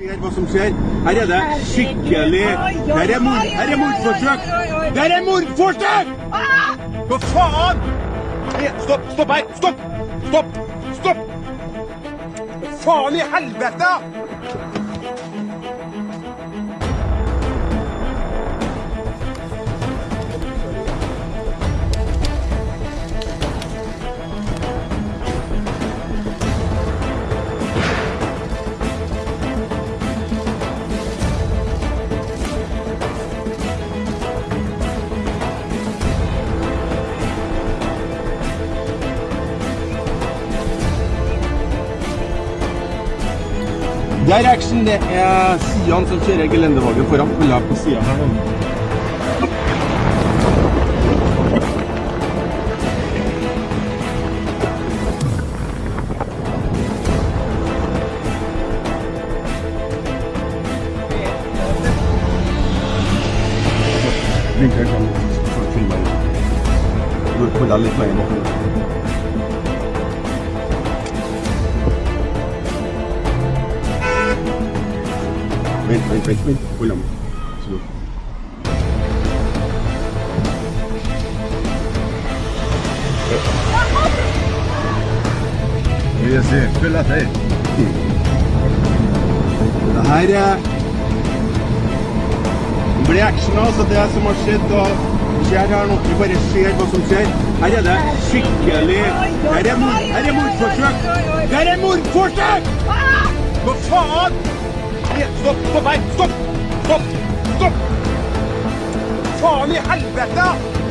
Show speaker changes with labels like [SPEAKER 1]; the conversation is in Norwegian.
[SPEAKER 1] Hva som skjer. Her er det skikkelig Her er, mord, her er mordforsøk! Der er mordforsøk! Hva faen? Stopp! Stopp her! Stopp! Stopp! Stopp! Faen i helvete? Det er action. Det er Sian som kjører gelendevagen foran pulla på sida her nå. Linker kan filme Du pulla litt lenger bort. Vem, vem, vem, vem. Olhamos. Subiu. Wir sind Philadelphia. Det här är reaksjoner, så det som har skjedd da skjer her nå. Vi bare ser hva som skjer. Her muito forte. skikkelig Her er mordforsøk! Her er? Nei, Stopp! Stopp! Stopp! Stopp! Stopp! Faen i helvete!